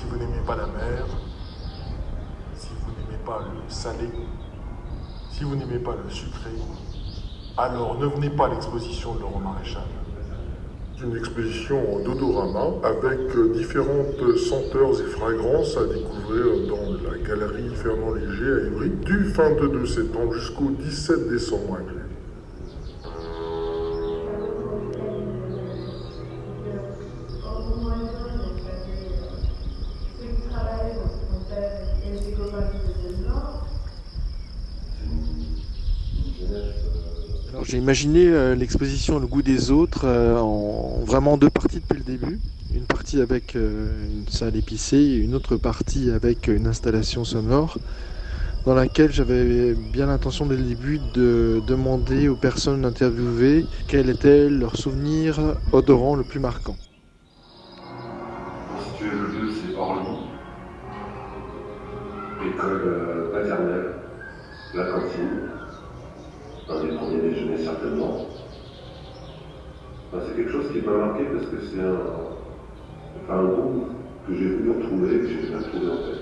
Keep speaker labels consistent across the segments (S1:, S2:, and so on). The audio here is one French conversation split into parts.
S1: Si vous n'aimez pas la mer, si vous n'aimez pas le salé, si vous n'aimez pas le sucré, alors ne venez pas à l'exposition de Laurent Maréchal. Une exposition d'odorama avec différentes senteurs et fragrances à découvrir dans la galerie Fernand Léger à Évry du 22 septembre jusqu'au 17 décembre.
S2: Alors j'ai imaginé euh, l'exposition Le goût des autres euh, en vraiment deux parties depuis le début. Une partie avec euh, une salle épicée et une autre partie avec une installation sonore dans laquelle j'avais bien l'intention dès le début de demander aux personnes interviewées quel était leur souvenir odorant le plus marquant.
S3: Pour situer le lieu, c'est Orly, école euh, maternelle, la cantine, Enfin, c'est quelque chose qui m'a marqué parce que c'est un, enfin, un goût que j'ai voulu retrouver, que j'ai bien trouvé en fait.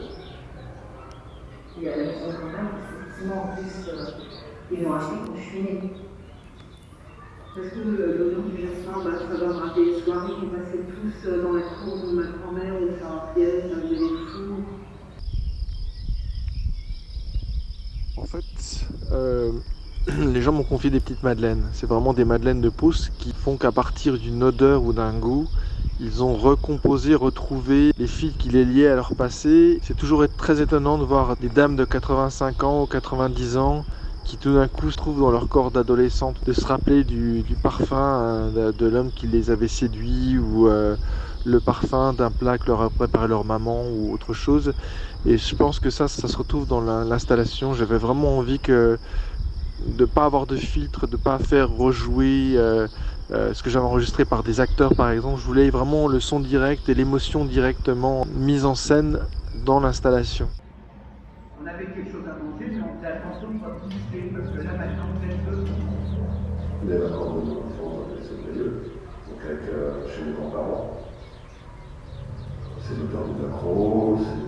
S4: Il y a la maison quand même, effectivement, en plus, euh, ils l'ont acheté quand je suis née.
S5: Parce que euh, l'odeur du jasmin, bah, ça va me rappeler les soirées qu'on passait tous euh, dans la cour de ma grand-mère, où ça rappelait, il y avait des fous.
S2: En fait, euh, les gens m'ont confié des petites madeleines. C'est vraiment des madeleines de pouce qui font qu'à partir d'une odeur ou d'un goût, ils ont recomposé, retrouvé les fils qui les liaient à leur passé. C'est toujours très étonnant de voir des dames de 85 ans ou 90 ans qui tout d'un coup se trouvent dans leur corps d'adolescente, de se rappeler du, parfum euh, de, l'homme qui les avait séduits ou euh, le parfum d'un plat que leur a préparé leur maman ou autre chose. Et je pense que ça, ça se retrouve dans la- l'installation. J'avais vraiment envie que de pas avoir de filtre, de pas faire rejouer euh, euh, ce que j'avais enregistré par des acteurs par exemple. Je voulais vraiment le son direct et l'émotion directement mise en scène dans l'installation.
S6: On avait quelque chose à manger, mais on faisait attention de ne pas bouffer, parce que là maintenant vous êtes deux.
S3: Les vacances de mon enfance, c'est lieu, donc avec, euh, chez mes grands-parents. C'est l'odeur du macro, c'est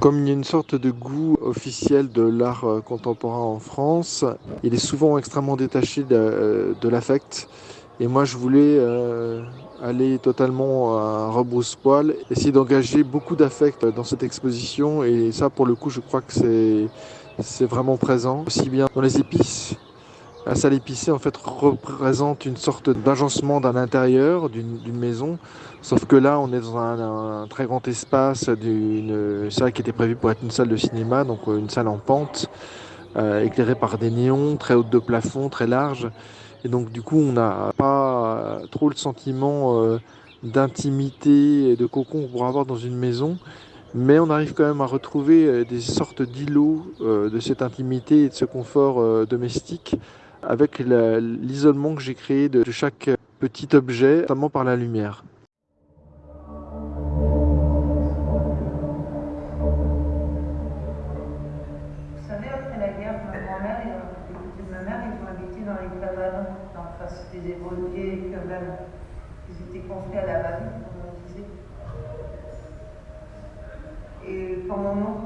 S2: Comme il y a une sorte de goût officiel de l'art euh, contemporain en France, il est souvent extrêmement détaché de, euh, l'affect. Et moi, je voulais euh, aller totalement à rebrousse-poil, essayer d'engager beaucoup d'affect dans cette exposition. Et ça, pour le coup, je crois que c'est c'est vraiment présent. Aussi bien dans les épices. La salle épicée, en fait, représente une sorte d'agencement d'un intérieur d'une maison. Sauf que là, on est dans un, un très grand espace d'une salle qui était prévue pour être une salle de cinéma, donc euh, une salle en pente, euh, éclairée par des néons, très haute de plafond, très large. Et donc, du coup, on n'a pas trop le sentiment euh, d'intimité et de cocon qu'on pourrait avoir dans une maison. Mais on arrive quand même à retrouver euh, des sortes d'îlots euh, de cette intimité et de ce confort euh, domestique avec l'isolement que j'ai créé de chaque petit objet, notamment par la lumière.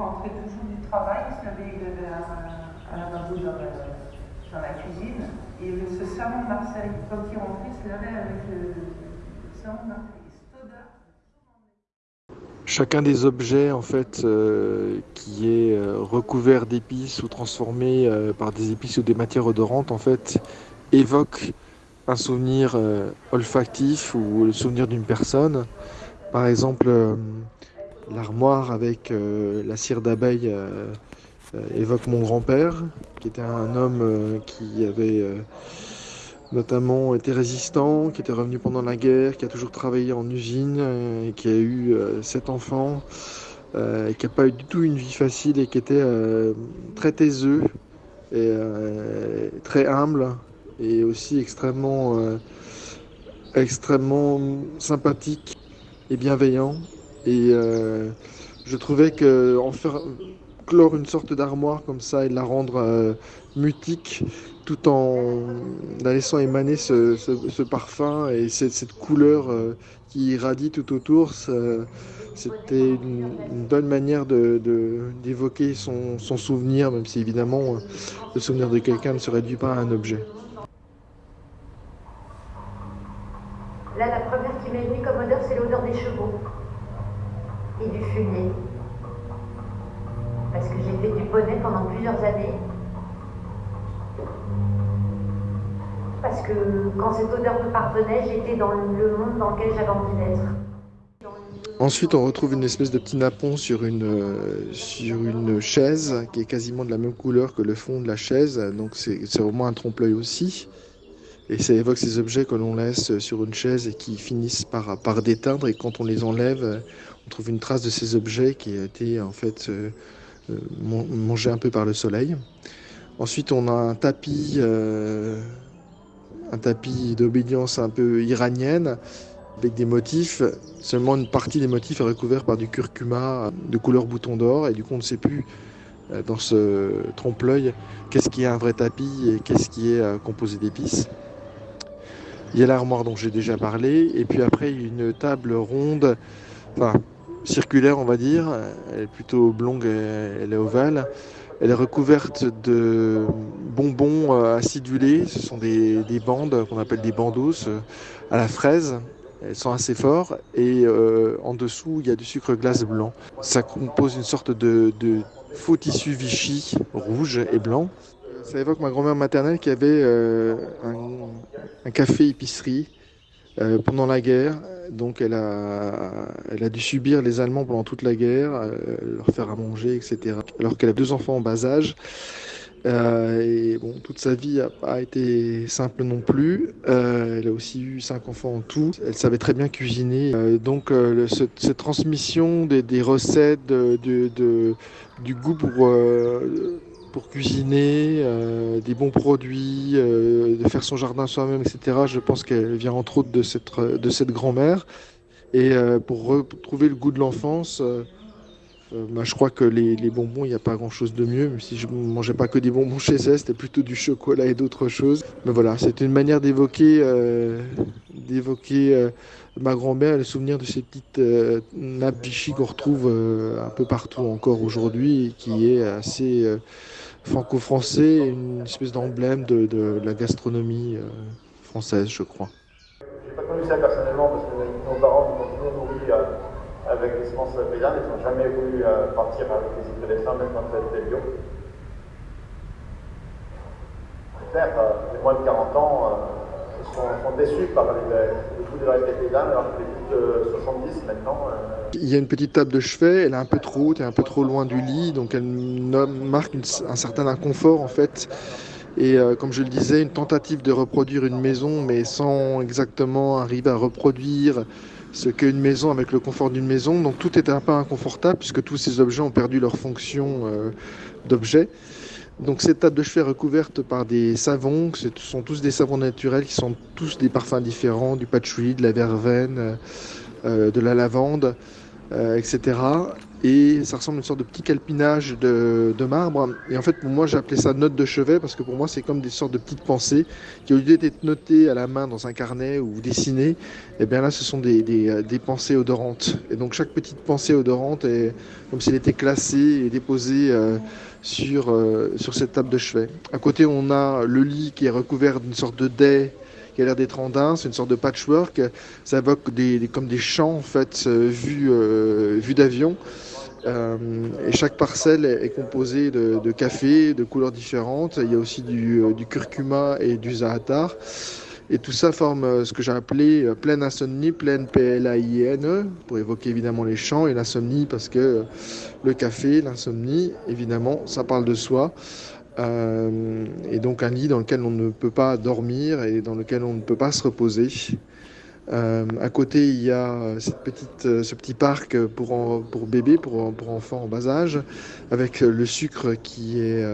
S4: Oncle rentrait toujours du travail, il se levait, il avait un, lavabo dans dans la cuisine. Et ce savon de Marseille, quand il rentrait, se lavait avec le, savon de Marseille.
S2: Chacun des objets en fait euh, qui est euh, recouvert d'épices ou transformé euh, par des épices ou des matières odorantes en fait évoque un souvenir euh, olfactif ou le souvenir d'une personne. Par exemple, euh, l'armoire avec euh, la cire d'abeille euh, euh, évoque mon grand-père, qui était un homme qui avait notamment été résistant, qui était revenu pendant la guerre, qui a toujours travaillé en usine, qui a eu sept enfants, qui n'a pas eu du tout une vie facile et qui était très taiseux et très humble et aussi extrêmement sympathique et bienveillant. Et euh, je trouvais que en faire, clore une sorte d'armoire comme ça et de la rendre mutique tout en la laissant émaner ce, parfum et cette, couleur qui irradie tout autour. C'était une, bonne manière d'évoquer son, souvenir, même si évidemment le souvenir de quelqu'un ne se réduit pas à un objet.
S7: Là, la première qui m'est venue comme odeur, c'est l'odeur des chevaux et du fumier. Parce que j'ai fait du bonnet pendant plusieurs années. Parce quand cette odeur me parvenait, j'étais dans le monde dans lequel j'avais envie d'être.
S2: Ensuite, on retrouve une espèce de petit napon sur une, euh, sur une chaise qui est quasiment de la même couleur que le fond de la chaise. Donc, c'est vraiment un trompe-l'œil aussi. Et ça évoque ces objets que l'on laisse sur une chaise et qui finissent par, par déteindre. Et quand on les enlève, on trouve une trace de ces objets qui a été en fait euh, euh, mangé un peu par le soleil. Ensuite, on a un tapis, euh, un tapis d'obédience un peu iranienne avec des motifs. Seulement une partie des motifs est recouverte par du curcuma de couleur bouton d'or et du coup on ne sait plus dans ce trompe-l'œil qu'est-ce qui est un vrai tapis et qu'est-ce qui est composé d'épices. Il y a l'armoire dont j'ai déjà parlé, et puis après une table ronde, enfin circulaire on va dire, elle est plutôt oblongue, elle est ovale. Elle est recouverte de bonbons euh, acidulés, ce sont des, bandes qu'on appelle des bandos euh, à la fraise. Elles sont assez fortes et euh, en dessous il y a du sucre glace blanc. Ça compose une sorte de, faux tissu Vichy rouge et blanc ça évoque ma grand-mère maternelle qui avait un, café épicerie euh, pendant la guerre. Donc elle a, elle a dû subir les Allemands pendant toute la guerre, euh, leur faire à manger, etc. Alors qu'elle a deux enfants en bas âge. et bon, toute sa vie n'a pas été simple non plus. elle a aussi eu cinq enfants en tout. Elle savait très bien cuisiner. donc cette transmission des, recettes, de, du goût pour pour cuisiner, euh, des bons produits, euh, de faire son jardin soi-même, etc. Je pense qu'elle vient entre autres de cette, de cette grand-mère. Et euh, pour retrouver le goût de l'enfance, bah, je crois que les, bonbons, il n'y a pas grand-chose de mieux. Même si je ne mangeais pas que des bonbons chez elle, c'était plutôt du chocolat et d'autres choses. Mais voilà, c'est une manière d'évoquer d'évoquer ma grand-mère, le souvenir de ces petites nappes vichy qu'on retrouve un peu partout encore aujourd'hui et qui est assez franco-français, une espèce d'emblème de, de, la gastronomie euh, française, je crois.
S8: Je n'ai pas connu ça personnellement parce que nos parents nous ont toujours nourris euh, avec des semences paysannes. Ils n'ont jamais voulu euh, partir avec des hybridations, même quand c'était bio. C'est clair, les moins de 40 ans sont, sont, déçus par le goût de la alors que les de 70 maintenant.
S2: Il y a une petite table de chevet, elle est un peu trop haute et un peu trop loin du lit, donc elle marque un certain inconfort en fait. Et euh, comme je le disais, une tentative de reproduire une maison, mais sans exactement arriver à reproduire ce qu'est une maison avec le confort d'une maison. Donc tout est un peu inconfortable puisque tous ces objets ont perdu leur fonction euh, d'objet. Donc cette table de chevet recouverte par des savons, ce sont tous des savons naturels qui sont tous des parfums différents, du patchouli, de la verveine, euh, de la lavande. Euh, etc. Et ça ressemble à une sorte de petit calpinage de, marbre. Et en fait, pour moi, j'ai appelé ça note de chevet parce que pour moi, c'est comme des sortes de petites pensées qui, au lieu d'être notées à la main dans un carnet ou dessinées, eh bien là, ce sont des, des, pensées odorantes. Et donc, chaque petite pensée odorante est comme si elle était classée et déposée euh, sur, euh, sur cette table de chevet. À côté, on a le lit qui est recouvert d'une sorte de dais qui a l'air d'être andin. C'est une sorte de patchwork. Ça évoque des, comme des champs en fait euh, vus euh, d'avion. Euh, et chaque parcelle est, composée de, café de couleurs différentes. Il y a aussi du, curcuma et du zaatar. Et tout ça forme ce que j'ai appelé pleine insomnie, pleine P-L-A-I-N, pour évoquer évidemment les champs et l'insomnie, parce que le café, l'insomnie, évidemment, ça parle de soi. Euh, et donc un lit dans lequel on ne peut pas dormir et dans lequel on ne peut pas se reposer. Euh, à côté, il y a euh, ce petit parc pour, bébés, pour, pour, enfants en bas âge, avec le sucre qui est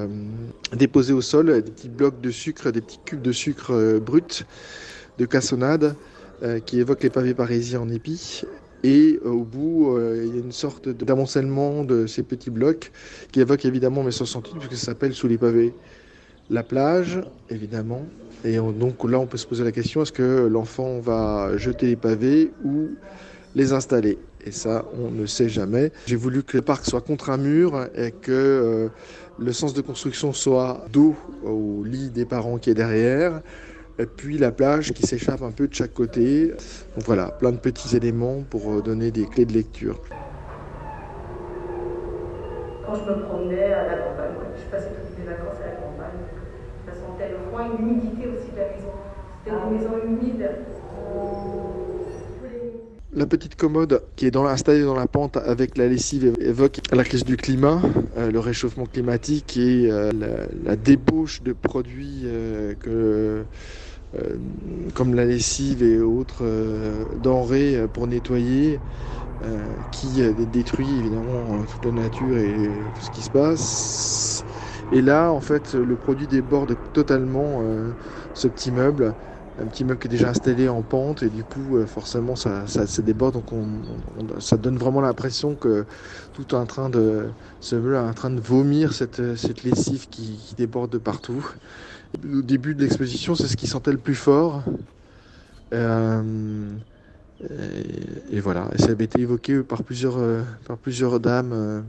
S2: déposé au sol, des petits blocs de sucre, des petits cubes de sucre brut de cassonade qui évoquent les pavés parisiens en épis. Et au bout, il y a une sorte d'amoncellement de ces petits blocs qui évoquent évidemment mes 68 puisque ça s'appelle Sous les pavés. La plage, évidemment. Et donc là, on peut se poser la question est-ce que l'enfant va jeter les pavés ou les installer? Et ça, on ne sait jamais. J'ai voulu que le parc soit contre un mur et que euh, le sens de construction soit dos au lit des parents qui est derrière, et puis la plage qui s'échappe un peu de chaque côté. Donc voilà, plein de petits éléments pour euh, donner des clés de lecture.
S9: Quand je me promenais à la campagne, je passais toutes mes vacances à la campagne, ça sentait le froid et l'humidité aussi de la maison. C'était une maison humide.
S2: La petite commode qui est installée dans la pente avec la lessive évoque la crise du climat, euh, le réchauffement climatique et euh, la, débauche de produits euh, comme la lessive et autres denrées pour nettoyer qui détruit évidemment toute la nature et tout ce qui se passe. Et là, en fait, le produit déborde totalement ce petit meuble un petit meuble qui est déjà installé en pente et du coup euh, forcément ça, ça, déborde donc on, ça donne vraiment l'impression que tout est en train de ce meuble est en train de vomir cette, cette lessive qui, déborde de partout. Au début de l'exposition c'est ce qui sentait le plus fort. Euh, et, voilà. Et ça avait été évoqué par plusieurs euh, par plusieurs dames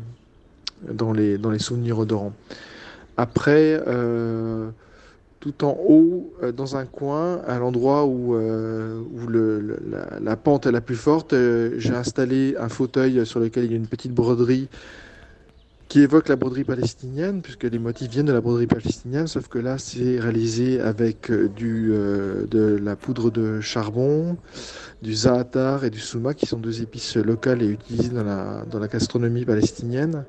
S2: dans les dans les souvenirs odorants. Après tout en haut, euh, dans un coin, à l'endroit où, euh, la, pente est la plus forte, euh, j'ai installé un fauteuil sur lequel il y a une petite broderie qui évoque la broderie palestinienne, puisque les motifs viennent de la broderie palestinienne, sauf que là, c'est réalisé avec du, de la poudre de charbon, du za'atar et du souma, qui sont deux épices locales et utilisées dans la, dans la gastronomie palestinienne.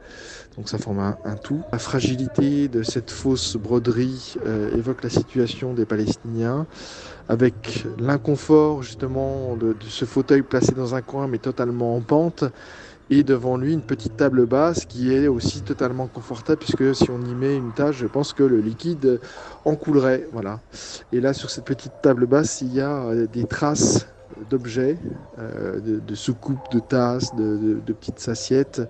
S2: Donc ça forme un, tout. La fragilité de cette fausse broderie euh, évoque la situation des Palestiniens, avec l'inconfort justement de, ce fauteuil placé dans un coin mais totalement en pente, et devant lui une petite table basse qui est aussi totalement confortable puisque si on y met une tâche, je pense que le liquide en coulerait. Voilà. Et là sur cette petite table basse, il y a euh, des traces d'objets, euh, de, soucoupes, de tasses, de, petites assiettes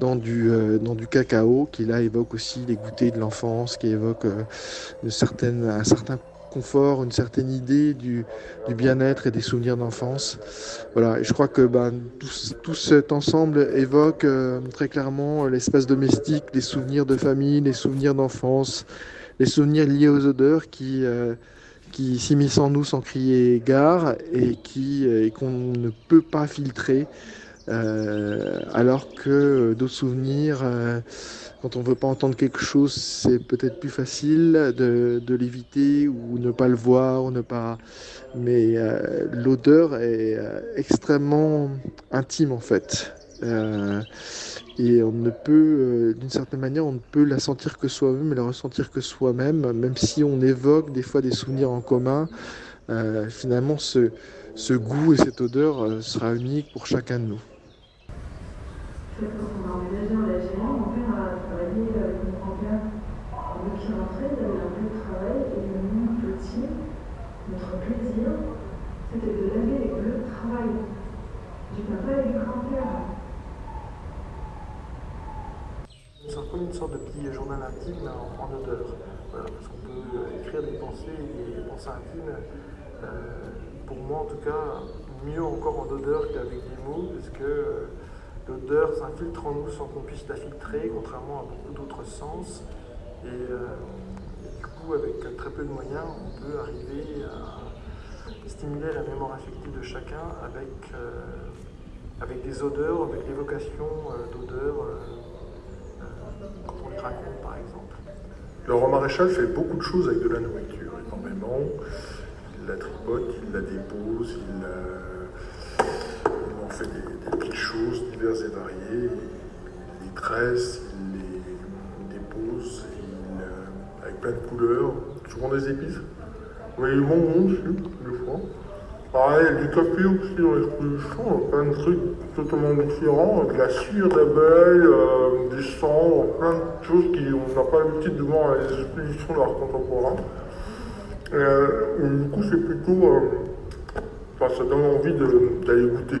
S2: dans du, euh, dans du cacao qui là évoque aussi les goûters de l'enfance, qui évoque un certain confort, une certaine idée du, bien-être et des souvenirs d'enfance. Voilà, et je crois que ben, tout, cet ensemble évoque très clairement l'espace domestique, les souvenirs de famille, les souvenirs d'enfance, les souvenirs liés aux odeurs qui qui s'immiscent en nous sans crier gare et et qu'on ne peut pas filtrer euh, alors que d'autres souvenirs euh, quand on veut pas entendre quelque chose c'est peut-être plus facile de, l'éviter ou ne pas le voir ou ne pas mais euh, l'odeur est extrêmement intime en fait et on ne peut, d'une certaine manière, on ne peut la sentir que soi-même et la ressentir que soi-même, même si on évoque des fois des souvenirs en commun. Finalement, ce, ce, goût et cette odeur sera unique pour chacun de nous.
S5: Quand on a emménagé en Algérie, mon père a travaillé avec mon grand-père. Donc il rentrait, il avait un peu de travail, et nous, petits, notre plaisir, c'était de laver de travail du papa et du grand-père.
S1: C'est comme une sorte de petit journal intime en, odeur. Parce qu'on peut écrire des pensées et des pensées intimes. Euh, pour moi, en tout cas, mieux encore en odeur qu'avec des mots, parce que euh, l'odeur s'infiltre en nous sans qu'on puisse la filtrer, contrairement à beaucoup d'autres sens. Et, euh, du coup, avec très peu de moyens, on peut arriver à stimuler la mémoire affective de chacun avec, avec des odeurs, avec l'évocation d'odeurs par exemple. Le roi maréchal fait beaucoup de choses avec de la nourriture, énormément. Il la tripote, il la dépose, il, en fait des, petites choses diverses et variées. Il les tresse, il les dépose, avec plein de couleurs, souvent des épices. Oui, il mange aussi, des fois. Pareil, du café aussi dans l'exposition, plein de trucs totalement différents, de la cire d'abeille, euh, du sang, plein de choses qu'on n'a pas l'habitude de voir à les expositions d'art contemporain. Euh, du coup, c'est plutôt. Euh, ça donne envie d'aller goûter.